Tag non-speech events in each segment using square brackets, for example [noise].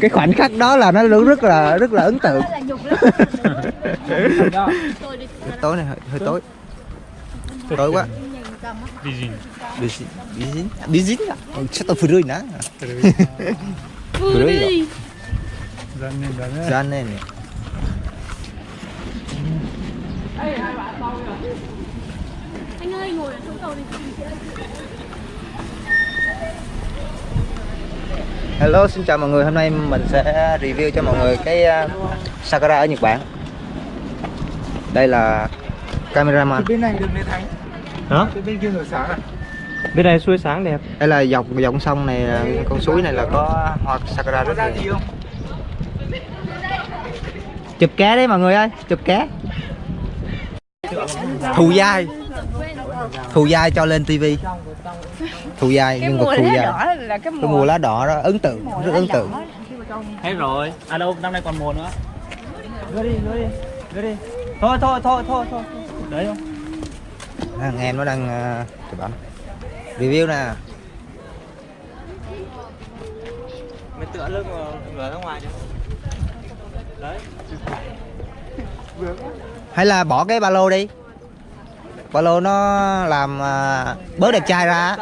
cái khoảnh khắc đó là nó rất là rất là ấn tượng. [laughs] Tối này hơi, hơi tối. Tối quá. Bizin. Bizin Bizin? À? Chắc tôi phải nè Furui đó ra nè anh ơi ngồi ở chỗ cầu đi Hello xin chào mọi người. Hôm nay mình sẽ review cho mọi người cái uh, Sakura ở Nhật Bản. Đây là cameraman. Bên này đường Lê Thánh Hả? bên kia nổi sáng à? Bên này suối sáng đẹp. đây là dọc dòng sông này là con suối này là có hoa Sakura rất nhiều. không? Chụp cá đấy mọi người ơi chụp cá thù dai. Thù dai cho lên tivi thù dai cái nhân vật thù lá dai đỏ là cái cái mùa lá đỏ đó ấn tượng rất ấn tượng Hết rồi. À đâu, năm nay còn mùa nữa. Đưa đi, đưa đi. Đưa đi. Thôi, thôi, thôi, thôi, thôi. Đấy không? thằng em nó đang uh, chụp ảnh review nè Mày tựa lưng vào ngửa ra ngoài chứ. Đấy. hay là bỏ cái ba lô đi ba lô nó làm à, bớt đẹp trai ra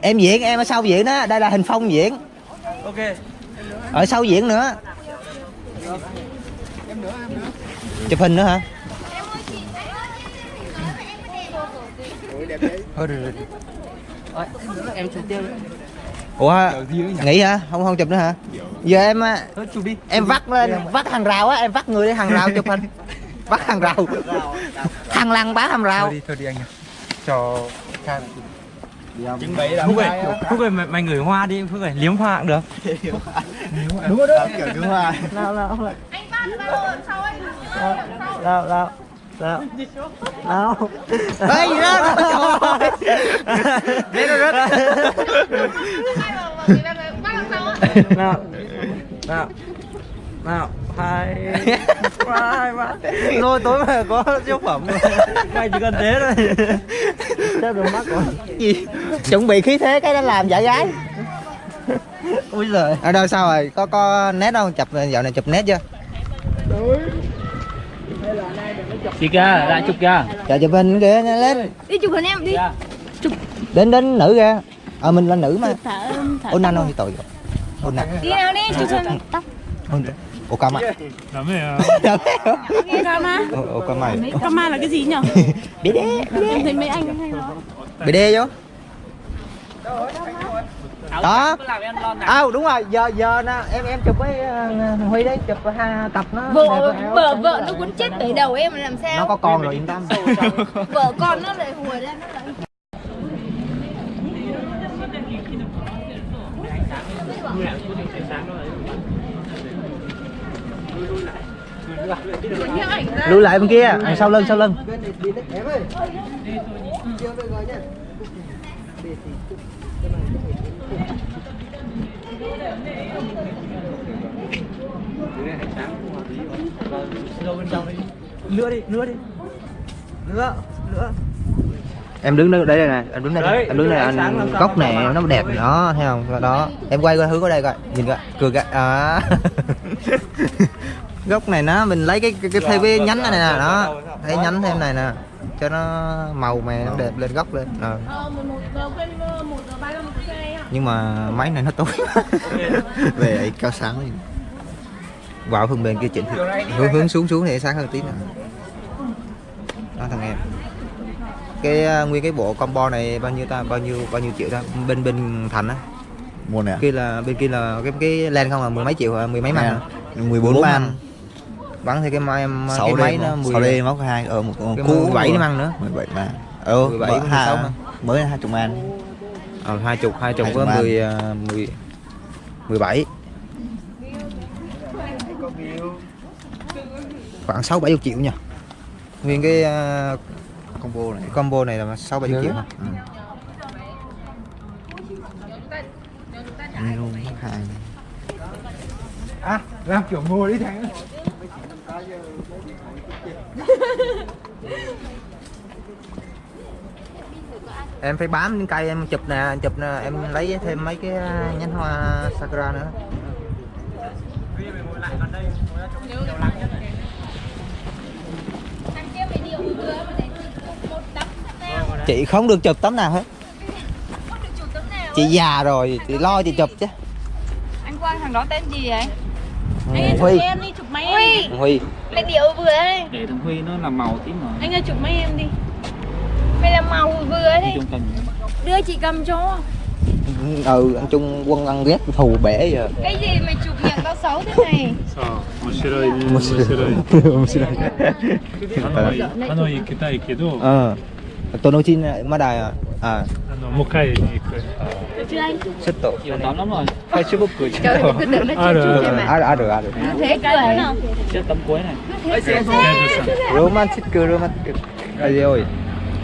em diễn em ở sau diễn đó đây là hình phong diễn. Ok. ở sau diễn nữa. Chụp hình nữa hả? Thôi được rồi. Em chụp tiêu. Ủa nghỉ hả? Không không chụp nữa hả? Giờ em á, Thôi chụp đi. em vắt lên vắt hàng rào á em vắt người lên hàng rào chụp hình. [laughs] Vắt hàng rào. Thằng lăng bá hàng rào. Thôi đi thôi đi anh ạ. Cho Trưng bày Phúc ơi, Phúc ơi mày, mày ngửi hoa đi, Phúc ơi, liếm hoa cũng được. [laughs] đúng rồi đó kiểu đứng hoa. Nào nào anh bắt ba lô đằng sau anh Nào nào. Nào. Nào. ê gì đó Bé nó rớt [laughs] nào. Nào. Nào. Hai. Hai ba. Nôi tối mà có dấu phẩm mày chỉ cần thế thôi. Chắc được mắt rồi. Gì? Chuẩn bị khí thế cái đó làm giả gái. Ui giời. Ở đâu sao rồi? Có có nét không? Chụp dạo này chụp nét chưa? Chị kia lại chụp kia chờ chụp hình kìa lên đi chụp hình em đi. Đến đến nữ kìa ờ mình là nữ mà. Ôn không thì tội rồi ôn anh đi nào đi chụp hình tóc. Ôn ồ cam à? Lắm [laughs] rồi nghe Rama ồ ồ cam mày Rama là cái gì nhỉ [laughs] bé đê em thấy mấy anh hay nói bé đê vô. Đó. À, đúng rồi giờ giờ nè em em chụp với uh, huy đấy chụp hai tập nó. Vợ vợ vợ nó quấn chết tới đầu em làm sao? Nó có con rồi yên tâm. vợ con nó lại hùa ra nó lại lùi lại bên kia. Đằng sau lưng sau lưng. Nữa đi nữa đi. Nữa nữa em đứng đây đây này em đứng đây em đứng đây anh góc này nó- nó đẹp đó thấy không? Đó. Em quay qua hướng ở đây coi. Nhìn coi. Cười coi à. [laughs] góc này nó mình lấy cái cái, cái thêm cái nhánh này nè đó. thấy nhánh thêm này nè cho nó màu mè nó đẹp lên góc lên. Ờ. ờ nhưng mà máy này nó tối [laughs] về ấy cao sáng lên. Vào phần bên kia chỉnh thì hướng hướng xuống xuống thì sáng hơn tí nữa. Đó thằng em. Cái uh, nguyên cái bộ combo này bao nhiêu ta? Bao nhiêu bao nhiêu triệu ta? Bên bên thành á. Một nè. Kia là bên kia là cái cái len không là mười mấy triệu à, mười mấy man 14 man bắn thì cái máy cái 6 máy nó 6 mười D móc hai ở một con cái cũ 17 nó mang nữa. 17 man ừ 17, 17 16 ha man. mới là 20 man ờ hai chục hai chục Hai với chục man. mười à, mười mười bảy. Khoảng sáu bảy chục triệu nha nguyên cái uh, combo này. Combo này là sáu bảy chục triệu hả? ừ. À, làm kiểu ngồi đi thằng em phải bám những cây, em chụp nè chụp nè, em lấy thêm mấy cái nhánh hoa sakura nữa. Chị không được chụp tấm nào hết. Chị già rồi, chị lo chị chụp chứ. Anh Quang thằng đó tên gì vậy? Anh ơi chụp huy em đi, chụp máy em đi huy Mày điệu vừa đấy để thằng Huy nó làm màu tí mà Anh ơi chụp máy em đi Mày làm màu vừa đi đấy trung tâm Đưa chị cầm cho ừ anh trung quân ăn ghét thù bể giờ Cái gì mày chụp miệng tao xấu thế này さあ面白いね面白い面白いハノイハノイ行きたいけど ờ tôi nói chín mà đài à à [laughs] あ のもう帰りに行く Được chưa anh? rất tốt nhiều tấm lắm rồi Facebook cười Trời ơi, cứ tưởng nó À, chưa được, chụp được. em ạ à được à được à được Thế cười nào trước tấm cuối này 大丈夫さん romantic romantic rồi rồi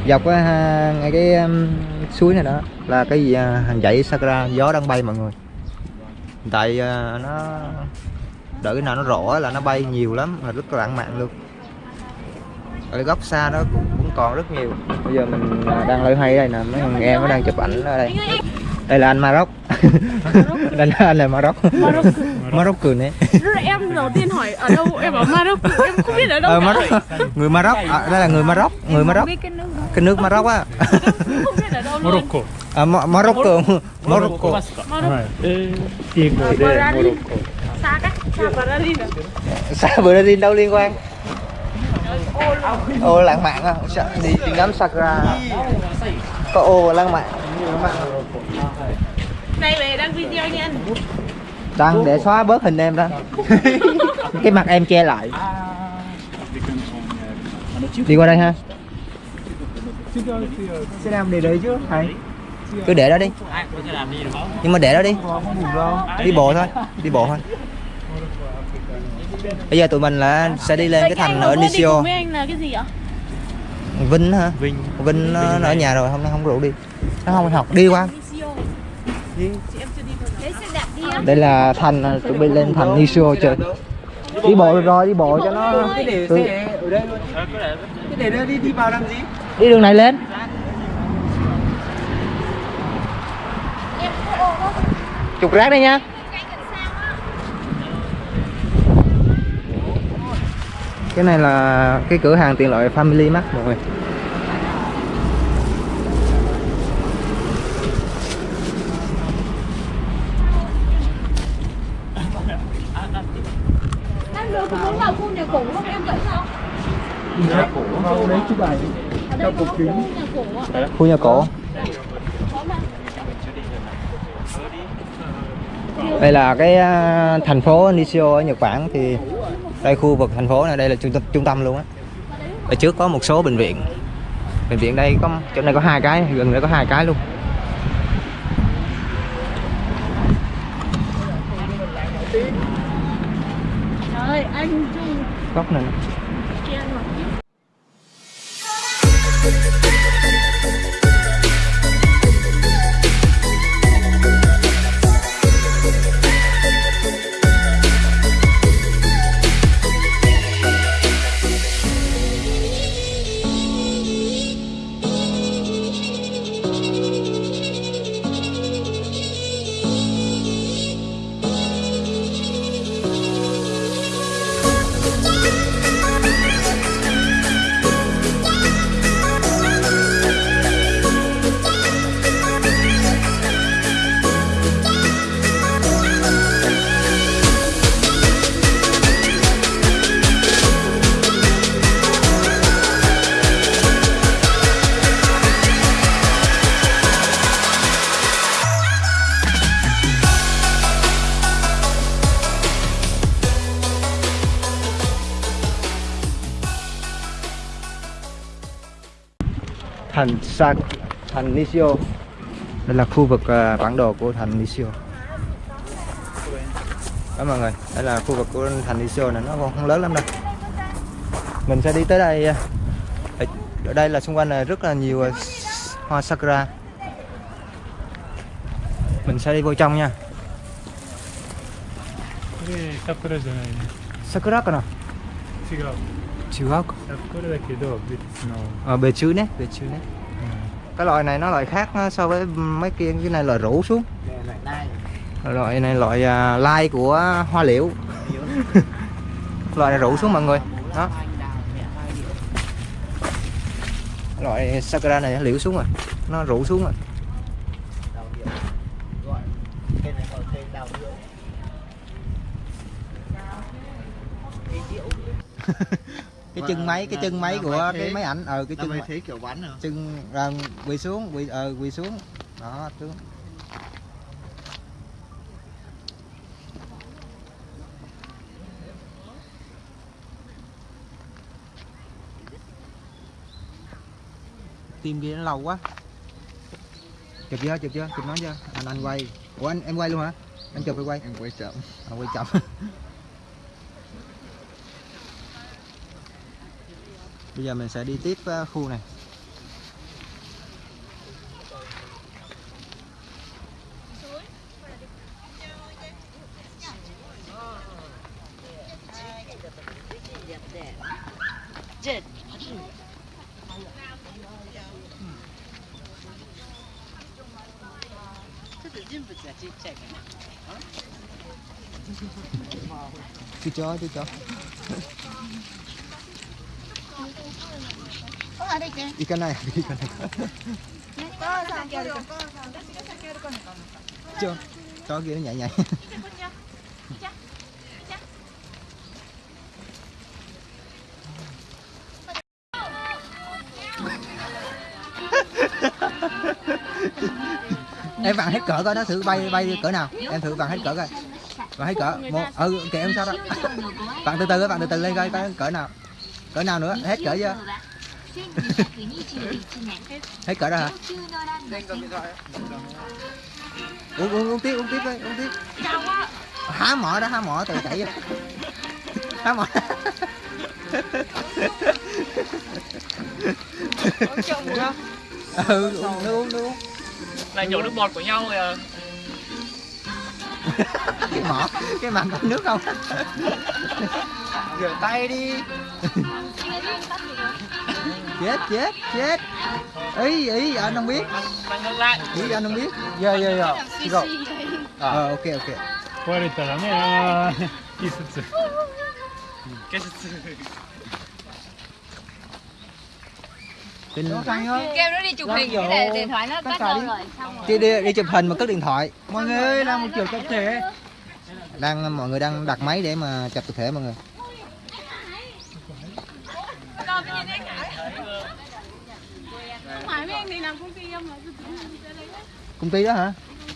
dọc cái ha- ngay cái um, suối này đó là cái gì à, hàng dãy sakura gió đang bay mọi người tại à, nó đợi cái nào nó rõ là nó bay nhiều lắm mà rất là lãng mạn luôn ở góc xa nó cũng, cũng còn rất nhiều. Bây giờ mình à, đang loay hoay đây nè mấy thằng em nó đang chụp ảnh ở đây. Đây là anh Maroc. Đây là anh là Maroc. Maroc cười. Đấy em đầu tiên hỏi ở đâu? Em bảo Maroc. Em không biết ở đâu ờ, Maroc. người Maroc. À, đây là người Maroc. Người Maroc. cái nước Maroc á. Morocco. À, Morocco. Morocco. Morocco. À? Xa Brazil đâu liên quan? Ô lãng mạn Sa- đi đi ngắm sakura. Có ô lãng mạn. Này về đăng video nha anh. Đăng để xóa bớt hình em đó [laughs] cái mặt em che lại. Đi qua đây ha. Sẽ làm để đấy chứ thầy. Cứ để đó đi. Nhưng mà để đó đi. Đi bộ thôi đi bộ thôi bây giờ tụi mình là sẽ đi lên cái thành ở Nisio. với anh là cái gì ạ? Vinh hả? Vinh. Vinh nó, nó ở nhà rồi hôm nay không rủ đi. Nó không học đi qua đây là thành chuẩn bị lên thành Nisio chơi. Đi bộ được rồi đi bộ cho nó cái để Ừ. xe ở đây luôn. Cái để đi đi vào làm gì? Đi đường này lên. Chụp rác đây nha cái này là cái cửa hàng tiện lợi Family Mart mọi người. Khu nhà cổ đây là cái à, thành phố Nishio ở Nhật Bản thì đây, khu vực thành phố này, đây là trung tâm trung tâm luôn á. Ở trước có một số bệnh viện. Bệnh viện đây có chỗ này có hai cái, gần đây có hai cái luôn. Trời ơi anh góc này thành Sa thành Nishio đây là khu vực à, bản đồ của thành Nishio đó mọi người đây là khu vực của thành Nishio này nó còn không lớn lắm đâu mình sẽ đi tới đây à, ở, ở đây là xung quanh là rất là nhiều à, hoa sakura mình sẽ đi vô trong nha これ桜じゃないね sakuraかな違う違うか桜だけど別 の ờ bề chữ nè bề chữ nè cái loại này nó loại khác nó so với mấy kia cái này loại rủ xuống. Loại này loại à, lai của hoa liễu. [laughs] Loại này rủ xuống mọi người. Đó. loại sakura này nó liễu xuống rồi. Nó rủ xuống rồi [laughs] cái chân máy cái chân máy của cái máy ảnh ờ cái chân máy- kiểu bắn rồi chân à, quỳ xuống quỳ ờ quỳ xuống. Đó xuống. Tim kia nó lâu quá. Chụp chưa chụp chưa chụp nó chưa? Anh anh quay. Ủa anh em quay luôn hả? Anh chụp hay quay? Em quay chậm. À, quay chậm [laughs] bây giờ mình sẽ đi tiếp ờ, khu này. Chú chó chú chó đi [laughs] kia nó nhảy nhảy. [laughs] Em vặn hết cỡ coi nó thử bay bay cỡ nào. Em thử vặn hết cỡ coi. Vặn hết cỡ. Một. Ừ kệ em sao đó. [laughs] Vặn từ từ, vặn từ từ lên coi coi cỡ nào cỡ nào nữa? Hết cỡ chưa? Hết cỡ rồi hả? Uống uống uống tiếp uống tiếp đi uống tiếp. Há mỏ đó há mỏ từ chảy vô. Há mỏ. Ừ uống nước uống nước uống. Lại nhổ nước bọt của nhau rồi à. [laughs] cái mỏ cái màn có nước không [laughs] rửa tay đi chết chết chết ý ý anh không biết Đang ngược lại. ý anh không biết dạ dạ dạ rồi ờ ok ok 壊れたらねあーいいっす [laughs] Kinh... kêu nó đi chụp hình cái để điện thoại nó đâu rồi xong rồi. Đi, đi đi chụp hình mà cất điện thoại. Mọi người làm một kiểu tập thể. Đang mọi người đang đặt máy để mà chụp tập thể mọi người. Không phải mấy anh này làm công ty đó hả?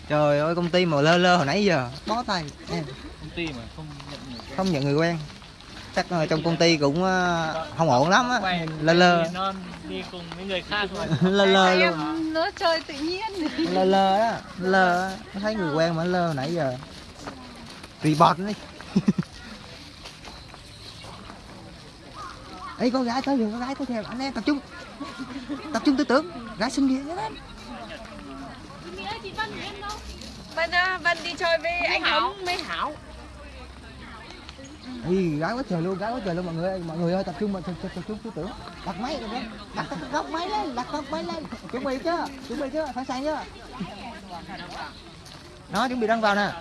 Trời ơi công ty mà lơ lơ hồi nãy giờ bó tay. Em Công ty mà không nhận người không nhận người quen chắc trong công ty cũng ờ, không ổn lắm á. Lơ lơ. đi cùng với người khác [laughs] lơ lơ luôn. nó chơi tự nhiên. Lơ lơ á lơ thấy người quen mà lơ nãy giờ. Report đi. [laughs] Ê con gái tới rồi, con gái tới kìa, anh em tập trung. Tập trung tư tưởng, gái xinh Nghĩa chị Vân à, Vân đi chơi với anh Thống. với Hảo Ê, gái quá trời luôn, gái quá trời luôn mọi người ơi, mọi người ơi tập trung, tập, tập, tập trung tư tưởng. Đặt máy rồi đấy, đặt góc máy lên, đặt góc máy lên. Chuẩn bị chưa, chuẩn bị chưa, sẵn sàng chưa? Nó chuẩn bị đăng vào nè.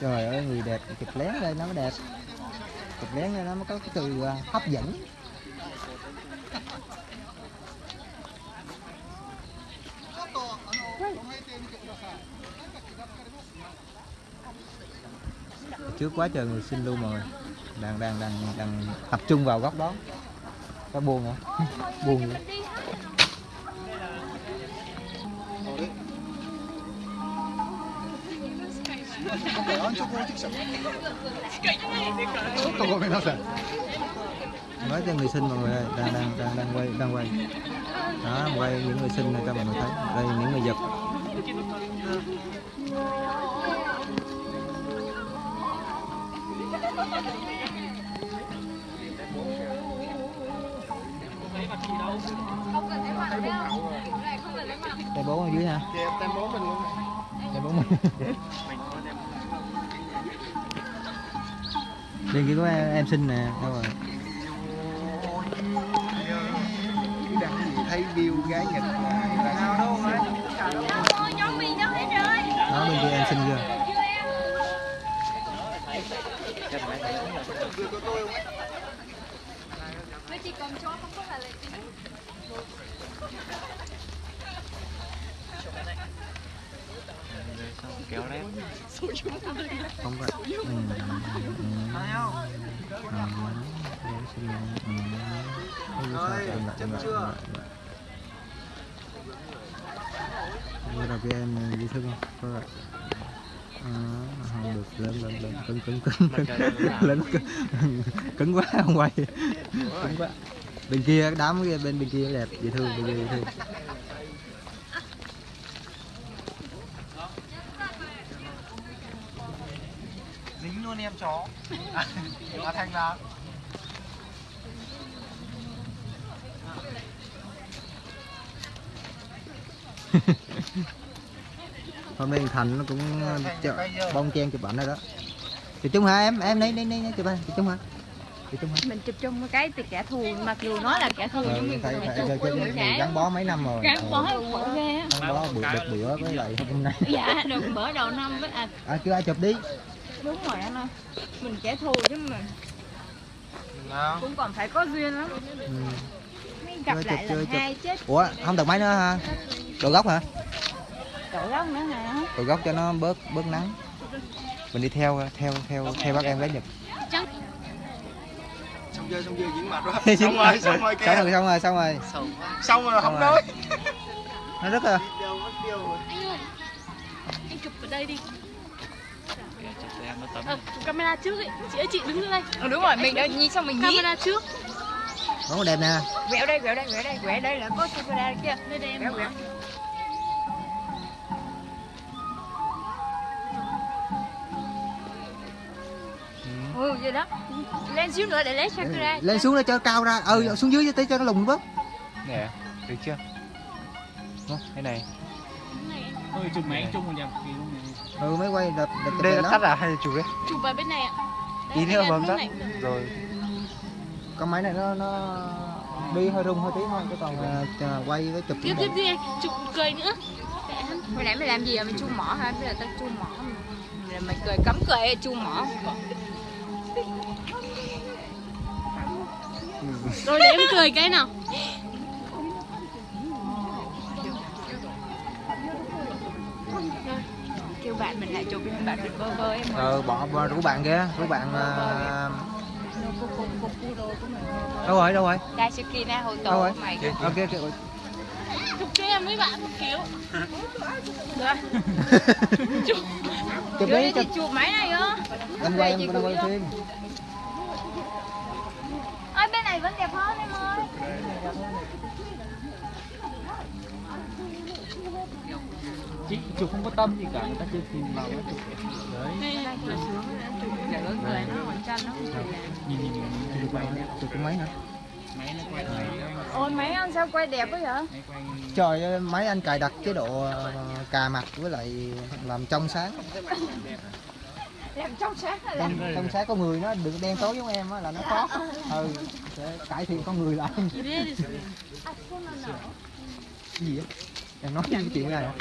Trời ơi người đẹp chụp lén lên nó mới đẹp. Chụp nén lên nó mới có cái từ à, hấp dẫn. Trước quá trời người xin luôn mọi người đang đang đang đang tập trung vào góc đó. Có buồn hả? [laughs] Buồn vậy nói cho người sinh mọi người ơi đang đang đang đang quay đang quay đó quay những người sinh này cho mọi người thấy đây những người giật tay bố ở dưới ha tay bố mình luôn tay bố mình đây kia có em, em xin nè đâu rồi thấy view gái Nhật là nào đâu mà mình đâu đó bên kia em xinh chưa? Với chỉ còn chó không có là lệ tính kéo đấy không có ừ. Ừ. Ừ. Em lại- chân lại- chưa? em lại- em lại. Bây giờ cái em dễ thương không? Có rồi. À, không được lên lên lên cứng cứng cứng cứng lên cứng, cứng quá không quay cứng quá bên kia đám kia bên bên kia đẹp dễ thương bên kia dễ thương luôn em chó. À thành nào hôm nay thành nó cũng chợ, bông chen chụp ảnh rồi đó. Chụp chung hả em? Em đây đây đây chụp ảnh chụp chung hả? Chụp chung hả? Mình chụp chung một cái từ kẻ thù Mặc dù nó là kẻ thù Ờ, nhưng mình phải phải phải gắn bó mấy năm rồi. Gắn bó Ờ, khổ ghê á. Gắn bó bữa được bữa với lại hôm nay. Dạ, được bữa đầu năm với à. À chưa ai chụp đi đúng rồi anh ơi. Mình kẻ thù chứ mà. Nào cũng còn phải có duyên lắm. Ừ. Mới gặp Chơi, lại chụp, lần chơi, hai chết. Ủa không được máy nữa hả? Đồ gốc hả? Đổ gốc nữa hả? đồ gốc cho nó bớt bớt nắng. Mình đi theo theo theo theo bác em gái nhật. Chắc Xong chưa xong chưa dính mặt rồi Xong rồi xong rồi xong rồi xong rồi. Xong rồi. Xong rồi không nói. Nó rất là anh ơi Anh chụp ở đây đi xe nó tấm Ờ, chụp camera trước ấy. Chị ơi chị đứng lên đây. Ờ đúng rồi, mình đã nhìn xong mình nhí Camera trước. Nó có đẹp nè. Quẹo đây, quẹo đây, quẹo đây, quẹo đây là có camera kia. Đây đây em quẹo, quẹo. Ừ, vậy đó. Lên xíu nữa để lấy camera lên xuống để cho cao ra. Ừ xuống dưới tí cho nó lùng bớt. Nè được chưa? Đó, Thế này. Ôi chụp máy chung một đẹp kỳ luôn này ừ mới quay đẹp đẹp Đây là tắt à hay là chụp đấy Chụp vào bên này ạ. Tí nữa bấm tắt. Rồi. Con máy này nó nó đi hơi rung hơi tí thôi chứ còn à, quay với chụp Tiếp tiếp đi anh, chụp cười nữa. Hồi nãy mày làm gì à? Mày chu mỏ hả? Bây giờ tao chu mỏ? Rồi Mày cười cấm cười chu mỏ? Rồi để em cười cái nào Lại chụp bạn mình vơ vơ em ờ bỏ bỏ rủ bạn kia rủ bạn à... đâu rồi đâu rồi? Na hồi Đâu rồi? tổ mày ok ok. Chụp cho em với bạn một kiểu. Được [laughs] Chụp. Chụp chụp. máy này á em quay em quay phim Ôi bên này vẫn đẹp hơn em ơi chị chụp không có tâm gì cả người ta chưa tìm vào nó chụp đấy để nhìn nhìn nhìn nhìn chụp quay chụp cái máy nữa máy nó quay máy Ôi mấy anh sao quay đẹp quá vậy? Máy trời ơi máy anh cài đặt chế độ ờ, cà mặt với lại làm trong sáng. Làm trong sáng là làm trong, trong sáng có người nó đừng đen tối giống em á là nó khó ừ sẽ cải thiện con người lại. Cái gì á? Em nói cái chuyện này hả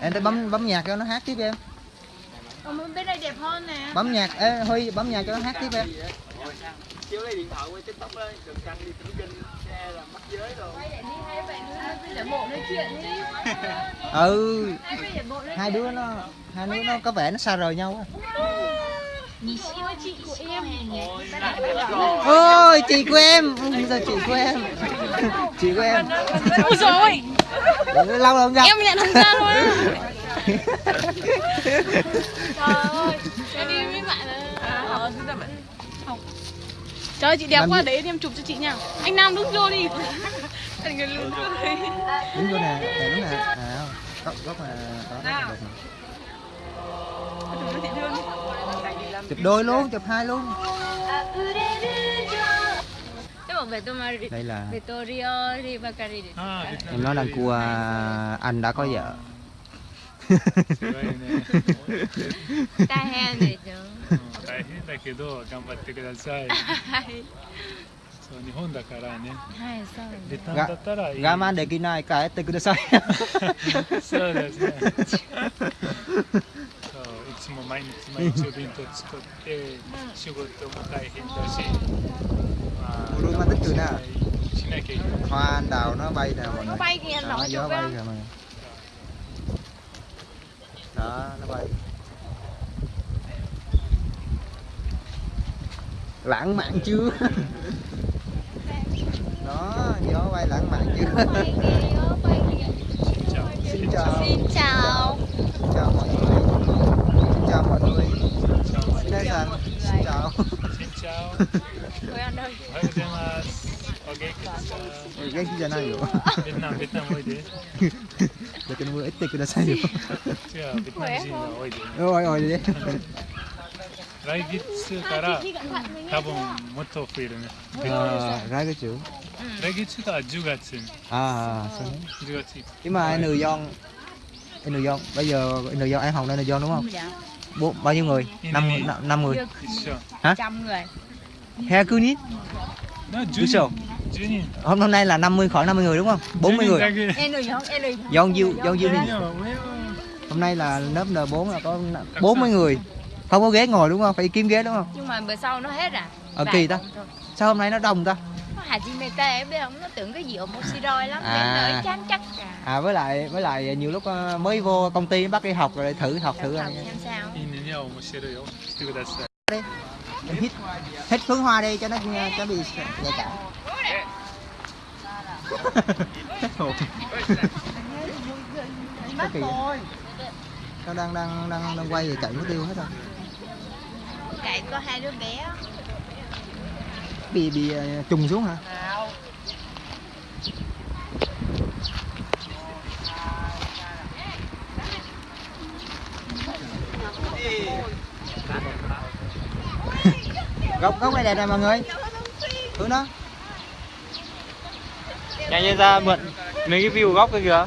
em tới bấm bấm nhạc cho nó hát tiếp em. Bên đây đẹp hơn nè. Bấm nhạc ê huy bấm nhạc cho nó hát tiếp em. Chiếu lấy điện thoại quay tiktok đấy Đừng canh đi tính kinh xe là mắc giới rồi. Quay lại đi hai bạn cứ để bộ nói chuyện đi. [laughs] Ừ. Hai đứa nó hai đứa nó có vẻ nó xa rời nhau á Nhìn siêu chị của em ôi chị của em. Ừ, sao chị của em. [laughs] Chị của em. Ôi ôi lâu rồi không gặp. Em nhận không ra luôn á Trời ơi Em đi với bạn là Không Trời ơi chị đẹp Làm quá gì? để em chụp cho chị nha. Anh Nam đứng vô đi. Người đứng vô nè nè đúng nè. À góc góc. Chụp cho chị thương chụp đôi luôn chụp hai luôn Thế mà Victorio Victoria đây là Victorio Rivacari À, em nói là cua anh đã có vợ すごいね。大変でしょうん大変だけど頑張ってください。はいそう日本だからね。はいそうベですタンだったらいい。 gama để kia này cái tới cứ sai そうですね。 [laughs] [laughs] [laughs] そういつも毎日毎日お弁当作って仕事も大変だし。まあ Ủa, mà tích cười nè. しなきゃいけない。 hoa anh đào nó bay nè mọi nó người bay kìa anh đó, nội gió chụp bay á kìa mọi người đó nó bay lãng mạn chưa [laughs] đó gió bay lãng mạn chưa bay kìa gió bay kìa xin chào xin chào xin chào mọi người xin chào mọi người xin đây rằng xin chào しんちゃお。 Ôi anh ơi おはようございます。お元気ですか。 cái gì này rồi ベトナムベトナムおいで。 để cái mưa ít tiền cái sao 違う、ベトナム人が多いで。 ôi ôi đi 来月から多分もっと増えるね。 à, ra cái chữ 来月が10月に、 à sao 10月に。 nhưng mà người dân người dân bây giờ người dân ăn hồng đây người dân đúng không dạ bộ bao nhiêu người năm người năm người hả trăm người he cứ nít Duso. Hôm hôm nay là 50 khoảng 50 người đúng không? 40 người. Dọn diêu, dọn diêu. Hôm nay là lớp N4 là có 40 người. Không có ghế ngồi đúng không? Phải kiếm ghế đúng không? Nhưng mà bữa sau nó hết à? Ờ kỳ ta. Sao hôm nay nó đông ta? Hajimete biết không? Nó tưởng cái gì omoshiroi lắm à. nên chán chắc. Cả. à với lại với lại nhiều lúc ờ, mới vô công ty bắt đi học rồi thử học thử học xem sao. Đi. Hít hít phấn hoa đi cho nó ờ, cho bị nhạy cảm. Kỳ nó đang đang đang đang quay về chạy mất tiêu hết rồi. Chạy có hai đứa bé bị bị ờ, trùng xuống hả? [laughs] Góc góc này đẹp này mọi người. Hướng đó. Nhanh lên ra mượn mấy cái view góc kia kìa.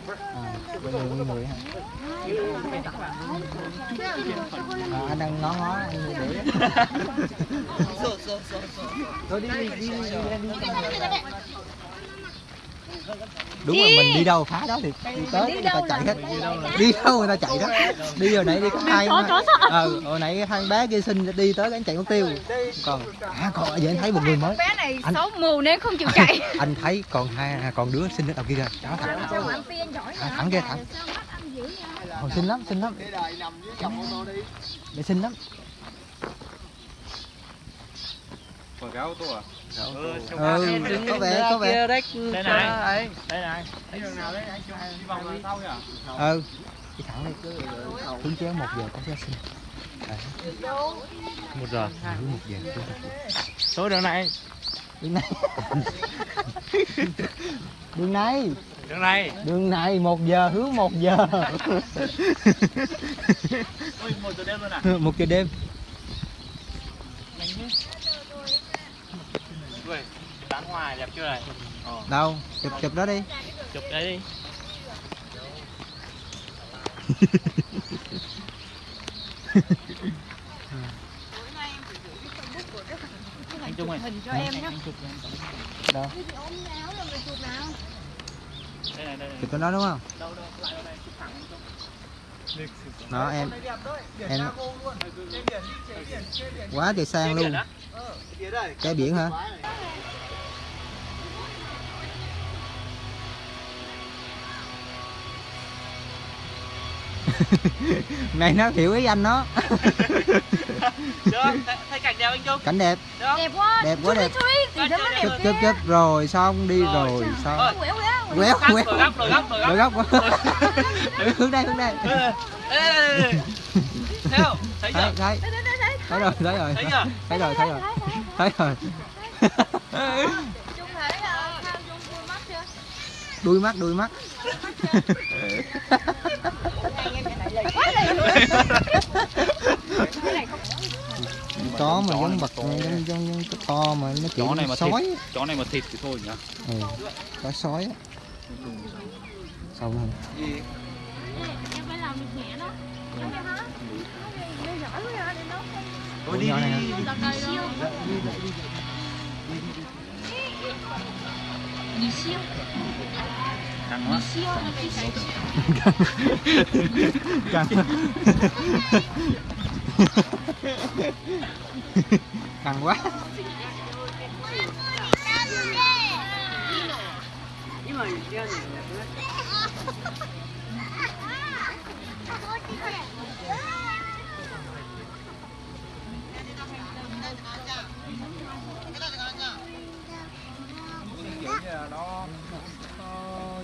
Bây giờ nguyên người hả? À, anh đang ngó ngó anh. Để Thôi đi đi đi đi, đi, đi, Đúng rồi mình đi đâu phá đó thì đi tới người ta chạy hết. đi đâu người ta chạy đó. Đi hồi nãy đi có hai ờ hồi nãy hai bé kia xin đi tới cái chạy mất tiêu. Còn à còn giờ anh thấy một người mới. Bé này Anh- xấu mù nên không chịu chạy. [laughs] Anh thấy còn hai à, còn đứa xin đến đầu kia kìa. Đó thẳng à, thẳng kia thẳng còn xinh lắm xinh lắm. Để xinh lắm. Quảng cáo tôi à? Ừ có vẻ có vẻ đấy. Đây này. Đây này. Đi vòng là sau nhỉ? ừ đi thẳng đi cứ hướng chéo một giờ có xin Đấy. Một giờ. Ừ, một giờ. Số đường này. đường này đường này Đường này. đường này một giờ hướng một giờ Ôi, một giờ đêm luôn à? một giờ đêm tán hoa đẹp chưa này? Ờ, đâu? Chụp chụp đó đi. Chụp đấy đi. anh Trung ơi. Hình cho em nhé anh chụp cho em đâu? Đây này đây này. Chụp cái đó đúng không? Đâu đâu lại đâu này chụp thẳng đó em em quá trời sang luôn. cái biển hả [laughs] này nó hiểu ý anh nó được thấy- cảnh đẹp anh Trung. Cảnh đẹp. Được. Đẹp quá. Đẹp quá, Chụp đi, đẹp. chụp chớp chớp rồi xong đi Rồi. rồi xong. Rồi. quéo quéo quéo Góc, quéo đổi góc đổi góc đổi góc hướng đây hướng đây. Thấy không? Thấy thấy chưa thấy thấy rồi thấy rồi thấy chưa? Thấy rồi thấy rồi. Thấy rồi Trung thấy mắt chưa? Đuôi mắt đuôi mắt [laughs] quá lì cái này không có mà Chó giống to. giống giống giống cái to mà nó chó này mà sói thịt chó này mà thịt thì thôi nhá ừ. có sói á. Xong rồi. Em phải làm được nhẹ đó không quá để nấu Mì căng quá căng căng quá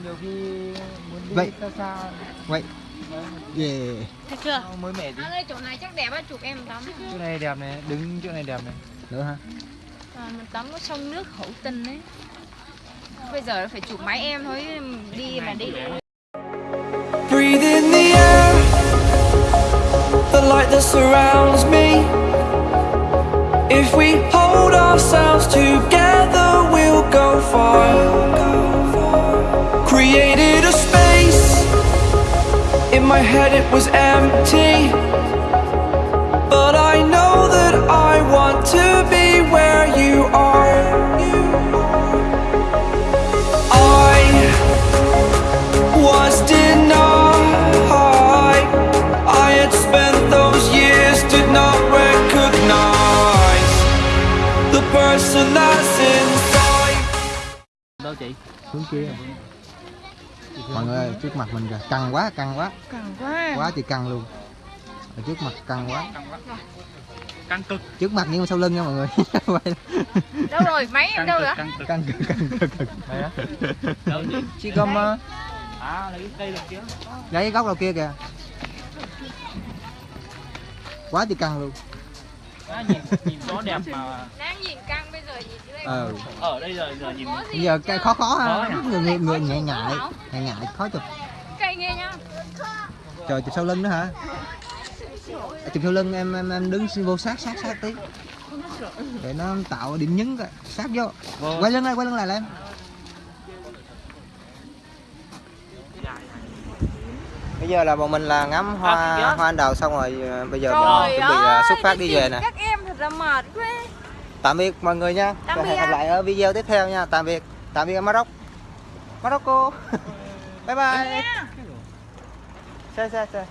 nhiều khi muốn đi Vậy. xa xa. Vậy. Yeah. Thấy chưa? Mới mẻ đi? Anh ơi chỗ này chắc đẹp á chụp em tắm. Chỗ này đẹp này đứng chỗ này đẹp này. Nữa hả? À, Mình tắm có sông nước hữu tình ấy. Bây giờ phải chụp máy em thôi Đi mà đi. Breathe in the air, the light that surrounds me. If we hold ourselves together, we'll go far. Created a space, in my head it was empty. But I know that I want to be where you are. I was denied. I had spent those years, did not recognize the person that's inside. đâu chị hướng kia mọi người ơi, trước mặt mình kìa. Căng quá căng quá. Càng quá quá thì căng luôn. Ở trước mặt căng quá. Căng quá. Căng cực. Trước mặt nhưng mà sau lưng nha mọi người. [laughs] Đâu rồi? Máy em căng đâu rồi căng cực. Căng cực căng cực cực. Đây á? Đâu chị cầm mà à lấy cây được kia. Lấy cái góc đầu kia kìa. Quá thì căng luôn. À, nhìn nhìn gió đẹp mà. Đang nhìn căng đây ờ ở đây giờ giờ nhìn bây giờ cái khó khó ha. Nhỉ? người người, người nhẹ ngại nhẹ ngại khó chụp Cây nghe nhá trời chụp sau lưng nữa hả? À, chụp sau lưng em em, em đứng vô sát sát sát tí. Để nó tạo điểm nhấn coi. sát vô. Quay lưng lại quay lưng lại là em. Bây giờ là bọn mình là ngắm hoa hoa anh đào xong rồi ờ, bây giờ bọn chuẩn bị ờ, xuất phát đi về nè. Các em thật là mệt quá tạm biệt mọi người nha. Tạm Và hẹn biệt. gặp lại ở video tiếp theo nha. Tạm biệt. Tạm biệt ở Maroc. Morocco [laughs] bye bye. Xe xe xe